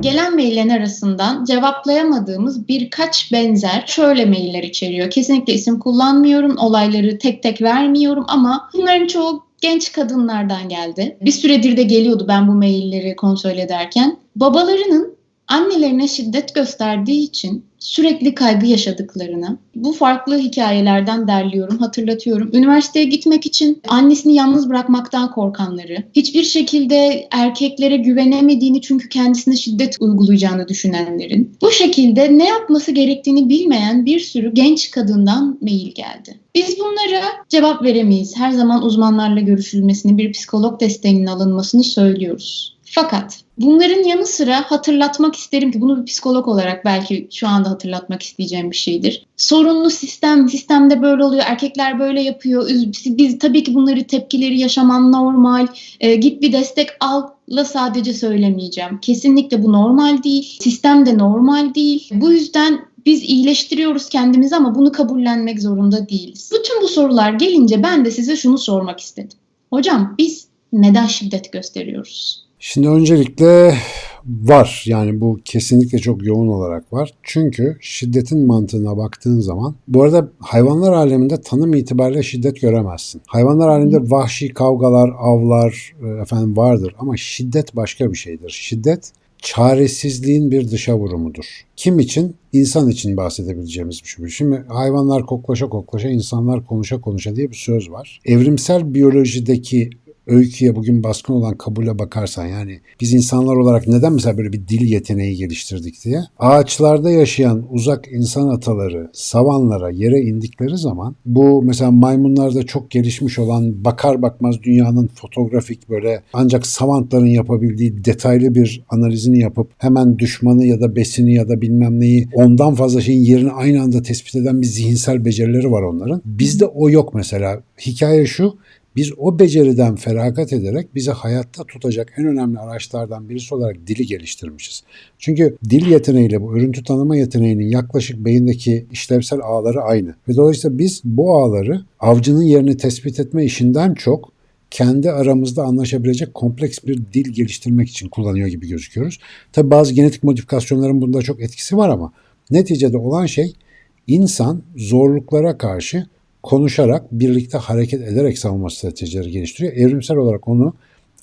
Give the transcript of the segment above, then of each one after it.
Gelen maillerin arasından cevaplayamadığımız birkaç benzer şöyle mailler içeriyor. Kesinlikle isim kullanmıyorum, olayları tek tek vermiyorum ama bunların çoğu genç kadınlardan geldi. Bir süredir de geliyordu ben bu mailleri kontrol ederken. Babalarının annelerine şiddet gösterdiği için sürekli kaygı yaşadıklarını bu farklı hikayelerden derliyorum, hatırlatıyorum. Üniversiteye gitmek için annesini yalnız bırakmaktan korkanları, hiçbir şekilde erkeklere güvenemediğini çünkü kendisine şiddet uygulayacağını düşünenlerin, bu şekilde ne yapması gerektiğini bilmeyen bir sürü genç kadından mail geldi. Biz bunlara cevap veremeyiz. Her zaman uzmanlarla görüşülmesini, bir psikolog desteğinin alınmasını söylüyoruz. Fakat bunların yanı sıra hatırlatmak isterim ki bunu bir psikolog olarak belki şu anda hatırlatmak isteyeceğim bir şeydir. Sorunlu sistem, sistemde böyle oluyor, erkekler böyle yapıyor. Biz tabii ki bunları tepkileri yaşaman normal. E, git bir destek al la sadece söylemeyeceğim. Kesinlikle bu normal değil. Sistem de normal değil. Bu yüzden biz iyileştiriyoruz kendimizi ama bunu kabullenmek zorunda değiliz. Bütün bu sorular gelince ben de size şunu sormak istedim. Hocam biz neden şiddet gösteriyoruz? Şimdi öncelikle var yani bu kesinlikle çok yoğun olarak var. Çünkü şiddetin mantığına baktığın zaman bu arada hayvanlar aleminde tanım itibariyle şiddet göremezsin. Hayvanlar aleminde vahşi kavgalar, avlar e, efendim vardır ama şiddet başka bir şeydir. Şiddet çaresizliğin bir dışa vurumudur. Kim için? İnsan için bahsedebileceğimiz bir şey. Şimdi hayvanlar koklaşa koklaşa, insanlar konuşa konuşa diye bir söz var. Evrimsel biyolojideki öyküye bugün baskın olan kabule bakarsan yani biz insanlar olarak neden mesela böyle bir dil yeteneği geliştirdik diye ağaçlarda yaşayan uzak insan ataları savanlara yere indikleri zaman bu mesela maymunlarda çok gelişmiş olan bakar bakmaz dünyanın fotoğrafik böyle ancak savantların yapabildiği detaylı bir analizini yapıp hemen düşmanı ya da besini ya da bilmem neyi ondan fazla şeyin yerini aynı anda tespit eden bir zihinsel becerileri var onların. Bizde o yok mesela. Hikaye şu biz o beceriden feragat ederek bizi hayatta tutacak en önemli araçlardan birisi olarak dili geliştirmişiz. Çünkü dil yeteneğiyle bu örüntü tanıma yeteneğinin yaklaşık beyindeki işlevsel ağları aynı. Ve dolayısıyla biz bu ağları avcının yerini tespit etme işinden çok kendi aramızda anlaşabilecek kompleks bir dil geliştirmek için kullanıyor gibi gözüküyoruz. Tabi bazı genetik modifikasyonların bunda çok etkisi var ama neticede olan şey insan zorluklara karşı konuşarak, birlikte hareket ederek savunma stratejileri geliştiriyor. Evrimsel olarak onu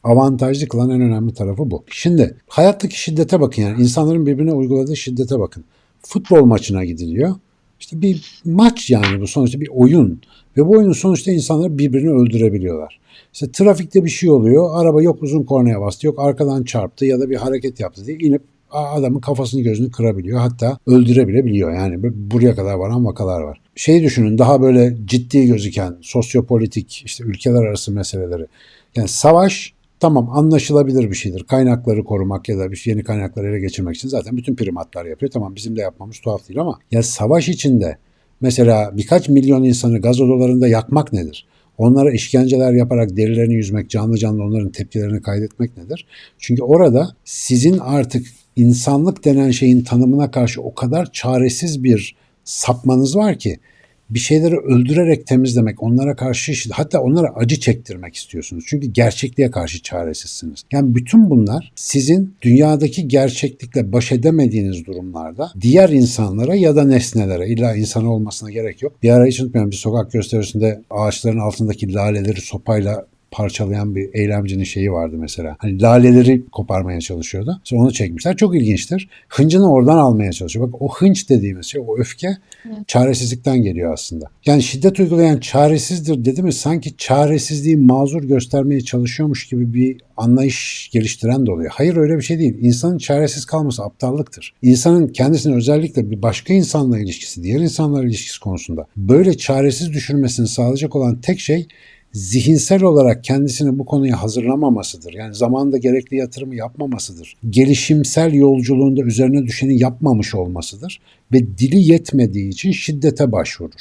avantajlı kılan en önemli tarafı bu. Şimdi hayattaki şiddete bakın yani insanların birbirine uyguladığı şiddete bakın. Futbol maçına gidiliyor. İşte bir maç yani bu sonuçta bir oyun. Ve bu oyunun sonuçta insanlar birbirini öldürebiliyorlar. İşte trafikte bir şey oluyor. Araba yok uzun kornaya bastı, yok arkadan çarptı ya da bir hareket yaptı diye inip adamın kafasını gözünü kırabiliyor. Hatta öldürebilebiliyor. Yani buraya kadar varan vakalar var. Şey düşünün daha böyle ciddi gözüken sosyopolitik işte ülkeler arası meseleleri. Yani savaş tamam anlaşılabilir bir şeydir. Kaynakları korumak ya da bir yeni kaynakları ele geçirmek için zaten bütün primatlar yapıyor. Tamam bizim de yapmamız tuhaf değil ama ya savaş içinde mesela birkaç milyon insanı gaz odalarında yakmak nedir? Onlara işkenceler yaparak derilerini yüzmek, canlı canlı onların tepkilerini kaydetmek nedir? Çünkü orada sizin artık insanlık denen şeyin tanımına karşı o kadar çaresiz bir sapmanız var ki bir şeyleri öldürerek temizlemek, onlara karşı hatta onlara acı çektirmek istiyorsunuz. Çünkü gerçekliğe karşı çaresizsiniz. Yani bütün bunlar sizin dünyadaki gerçeklikle baş edemediğiniz durumlarda diğer insanlara ya da nesnelere illa insan olmasına gerek yok. Bir ara hiç unutmayın bir sokak gösterisinde ağaçların altındaki laleleri sopayla parçalayan bir eylemcinin şeyi vardı mesela. Hani laleleri koparmaya çalışıyordu. Sonra onu çekmişler. Çok ilginçtir. Hıncını oradan almaya çalışıyor. Bak o hınç dediğimiz şey, o öfke evet. çaresizlikten geliyor aslında. Yani şiddet uygulayan çaresizdir dedi mi sanki çaresizliği mazur göstermeye çalışıyormuş gibi bir anlayış geliştiren de oluyor. Hayır öyle bir şey değil. İnsanın çaresiz kalması aptallıktır. İnsanın kendisine özellikle bir başka insanla ilişkisi, diğer insanlarla ilişkisi konusunda böyle çaresiz düşürmesini sağlayacak olan tek şey zihinsel olarak kendisini bu konuya hazırlamamasıdır. Yani zamanında gerekli yatırımı yapmamasıdır. Gelişimsel yolculuğunda üzerine düşeni yapmamış olmasıdır ve dili yetmediği için şiddete başvurur.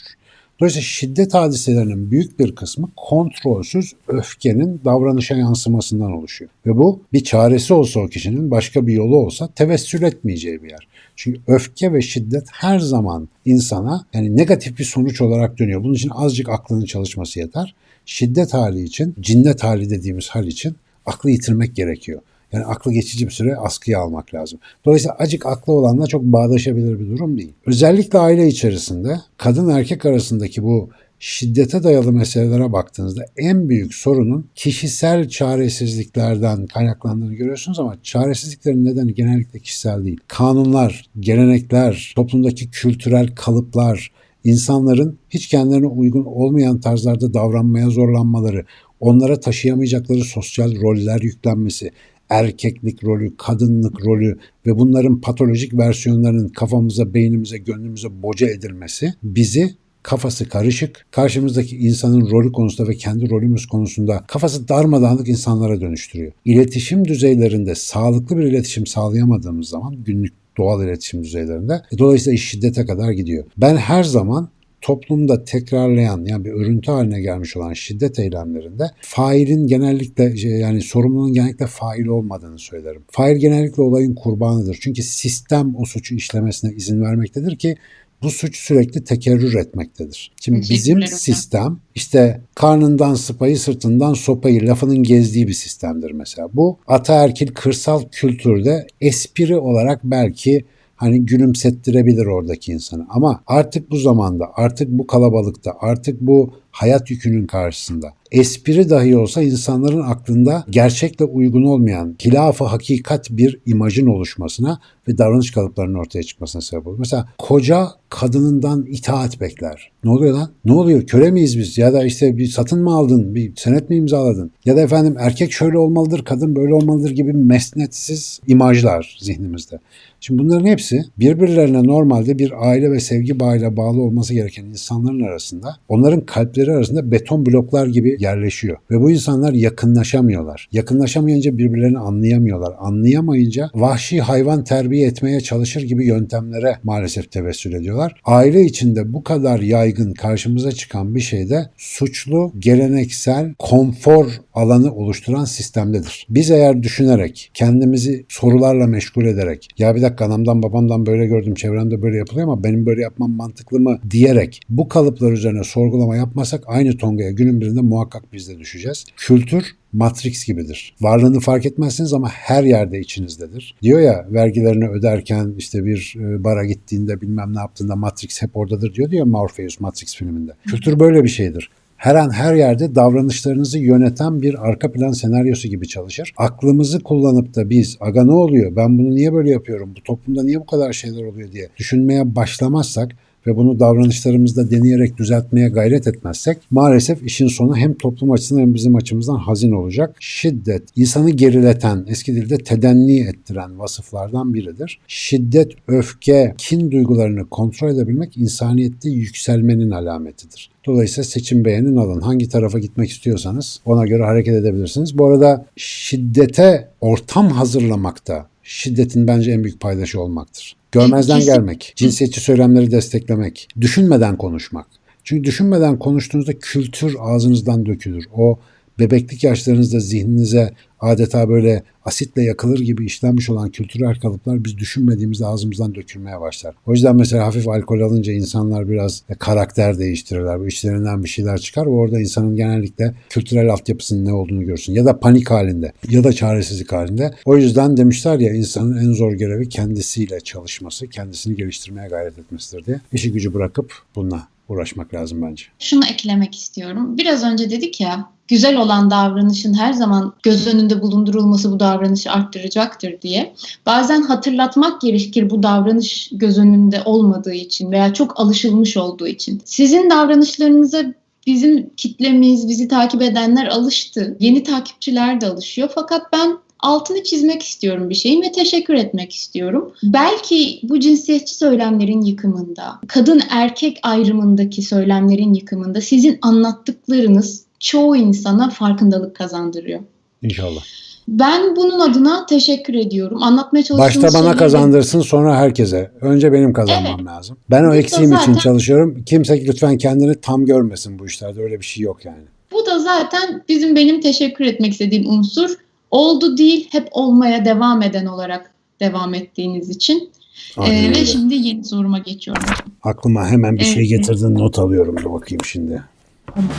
Dolayısıyla şiddet hadiselerinin büyük bir kısmı kontrolsüz öfkenin davranışa yansımasından oluşuyor. Ve bu bir çaresi olsa o kişinin başka bir yolu olsa tevessül etmeyeceği bir yer. Çünkü öfke ve şiddet her zaman insana yani negatif bir sonuç olarak dönüyor. Bunun için azıcık aklının çalışması yeter şiddet hali için, cinnet hali dediğimiz hal için aklı yitirmek gerekiyor. Yani aklı geçici bir süre askıya almak lazım. Dolayısıyla acık aklı olanla çok bağdaşabilir bir durum değil. Özellikle aile içerisinde kadın erkek arasındaki bu şiddete dayalı meselelere baktığınızda en büyük sorunun kişisel çaresizliklerden kaynaklandığını görüyorsunuz ama çaresizliklerin nedeni genellikle kişisel değil. Kanunlar, gelenekler, toplumdaki kültürel kalıplar, insanların hiç kendilerine uygun olmayan tarzlarda davranmaya zorlanmaları, onlara taşıyamayacakları sosyal roller yüklenmesi, erkeklik rolü, kadınlık rolü ve bunların patolojik versiyonlarının kafamıza, beynimize, gönlümüze boca edilmesi bizi kafası karışık, karşımızdaki insanın rolü konusunda ve kendi rolümüz konusunda kafası darmadağınık insanlara dönüştürüyor. İletişim düzeylerinde sağlıklı bir iletişim sağlayamadığımız zaman günlük doğal iletişim düzeylerinde e, dolayısıyla iş şiddete kadar gidiyor. Ben her zaman toplumda tekrarlayan yani bir örüntü haline gelmiş olan şiddet eylemlerinde failin genellikle şey, yani sorumlunun genellikle fail olmadığını söylerim. Fail genellikle olayın kurbanıdır. Çünkü sistem o suçu işlemesine izin vermektedir ki bu suç sürekli tekerrür etmektedir. Şimdi bizim sistem işte karnından sıpayı sırtından sopayı lafının gezdiği bir sistemdir mesela. Bu ataerkil kırsal kültürde espri olarak belki hani gülümsettirebilir oradaki insanı. Ama artık bu zamanda, artık bu kalabalıkta, artık bu hayat yükünün karşısında espri dahi olsa insanların aklında gerçekle uygun olmayan hilaf-ı hakikat bir imajın oluşmasına ve davranış kalıplarının ortaya çıkmasına sebep olur. Mesela koca kadınından itaat bekler. Ne oluyor lan? Ne oluyor? Köle miyiz biz? Ya da işte bir satın mı aldın? Bir senet mi imzaladın? Ya da efendim erkek şöyle olmalıdır, kadın böyle olmalıdır gibi mesnetsiz imajlar zihnimizde. Şimdi bunların hepsi birbirlerine normalde bir aile ve sevgi bağıyla bağlı olması gereken insanların arasında onların kalpleri arasında beton bloklar gibi yerleşiyor. Ve bu insanlar yakınlaşamıyorlar. Yakınlaşamayınca birbirlerini anlayamıyorlar. Anlayamayınca vahşi hayvan terbiye etmeye çalışır gibi yöntemlere maalesef tevessül ediyorlar. Aile içinde bu kadar yaygın karşımıza çıkan bir şey de suçlu, geleneksel, konfor alanı oluşturan sistemdedir. Biz eğer düşünerek, kendimizi sorularla meşgul ederek, ya bir dakika anamdan babamdan böyle gördüm, çevremde böyle yapılıyor ama benim böyle yapmam mantıklı mı diyerek bu kalıplar üzerine sorgulama yapmasak aynı tongaya günün birinde muhakkak biz de düşeceğiz. Kültür Matrix gibidir. Varlığını fark etmezsiniz ama her yerde içinizdedir. Diyor ya vergilerini öderken işte bir e, bara gittiğinde bilmem ne yaptığında Matrix hep oradadır diyor diyor Morpheus Matrix filminde. Kültür böyle bir şeydir her an her yerde davranışlarınızı yöneten bir arka plan senaryosu gibi çalışır. Aklımızı kullanıp da biz aga ne oluyor? Ben bunu niye böyle yapıyorum? Bu toplumda niye bu kadar şeyler oluyor? diye düşünmeye başlamazsak ve bunu davranışlarımızda deneyerek düzeltmeye gayret etmezsek maalesef işin sonu hem toplum açısından hem bizim açımızdan hazin olacak. Şiddet insanı gerileten, eski dilde tedenni ettiren vasıflardan biridir. Şiddet, öfke, kin duygularını kontrol edebilmek insaniyette yükselmenin alametidir. Dolayısıyla seçim beğenin alın. Hangi tarafa gitmek istiyorsanız ona göre hareket edebilirsiniz. Bu arada şiddete ortam hazırlamakta şiddetin bence en büyük paydaşı olmaktır. Görmezden gelmek, cinsiyetçi söylemleri desteklemek, düşünmeden konuşmak. Çünkü düşünmeden konuştuğunuzda kültür ağzınızdan dökülür. O bebeklik yaşlarınızda zihninize adeta böyle asitle yakılır gibi işlenmiş olan kültürel kalıplar biz düşünmediğimizde ağzımızdan dökülmeye başlar. O yüzden mesela hafif alkol alınca insanlar biraz karakter değiştirirler. Bu içlerinden bir şeyler çıkar ve orada insanın genellikle kültürel altyapısının ne olduğunu görsün. Ya da panik halinde ya da çaresizlik halinde. O yüzden demişler ya insanın en zor görevi kendisiyle çalışması, kendisini geliştirmeye gayret etmesidir diye. İşi gücü bırakıp bununla uğraşmak lazım bence. Şunu eklemek istiyorum. Biraz önce dedik ya güzel olan davranışın her zaman göz önünde bulundurulması bu davranışı arttıracaktır diye. Bazen hatırlatmak gerekir bu davranış göz önünde olmadığı için veya çok alışılmış olduğu için. Sizin davranışlarınıza bizim kitlemiz, bizi takip edenler alıştı. Yeni takipçiler de alışıyor. Fakat ben altını çizmek istiyorum bir şeyin ve teşekkür etmek istiyorum. Belki bu cinsiyetçi söylemlerin yıkımında, kadın erkek ayrımındaki söylemlerin yıkımında sizin anlattıklarınız çoğu insana farkındalık kazandırıyor. İnşallah. Ben bunun adına teşekkür ediyorum. Anlatmaya çalıştığım Başta bana şeyleri- kazandırsın sonra herkese. Önce benim kazanmam Evet. lazım. Ben o de eksiğim için zaten- çalışıyorum. Kimse lütfen kendini tam görmesin bu işlerde. Öyle bir şey yok yani. Bu da zaten bizim benim teşekkür etmek istediğim unsur. Oldu değil, hep olmaya devam eden olarak devam ettiğiniz için. Aynen Ee, ve şimdi yeni soruma geçiyorum. Aklıma hemen bir şey Evet. getirdin not alıyorum. Dur bakayım şimdi. Tamam.